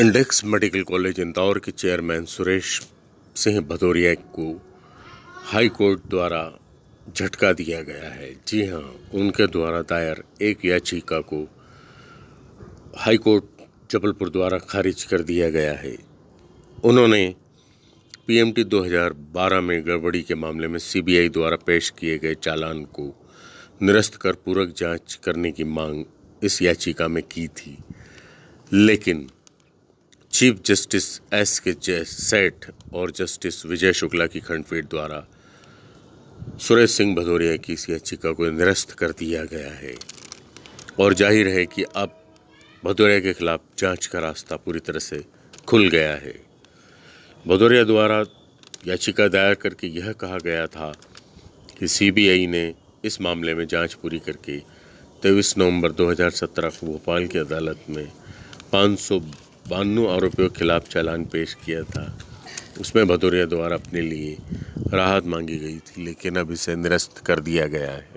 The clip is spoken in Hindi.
इंडेक्स मेडिकल कॉलेज इंदौर के चेयरमैन सुरेश सिंह भदौरिया को हाई कोर्ट द्वारा झटका दिया गया है। जी हाँ, उनके द्वारा दायर एक याचिका को हाई कोर्ट जबलपुर द्वारा खारिज कर दिया गया है। उन्होंने पीएमटी 2012 में गड़बड़ी के मामले में सीबीआई द्वारा पेश किए गए चालान को निरस्त कर पूरक जाँच करने की मांग इस याचिका में की थी। लेकिन चीफ जस्टिस एस के जय सेठ और जस्टिस विजय शुक्ला की खंडपीठ द्वारा सुरेश सिंह भदौरिया की इस याचिका को निरस्त कर दिया गया है। और ज़ाहिर है कि अब भदौरिया के खिलाफ जाँच का रास्ता पूरी तरह से खुल गया है। भदौरिया द्वारा याचिका दायर करके यह कहा गया था कि सीबीआई ने इस मामले में जाँच पूरी करके तेईस नवंबर 2017 को भोपाल की अदालत में पाँच सौ बानवे आरोपियों के खिलाफ चालान पेश किया था। उसमें भदौरिया द्वारा अपने लिए राहत मांगी गई थी, लेकिन अब इसे निरस्त कर दिया गया है।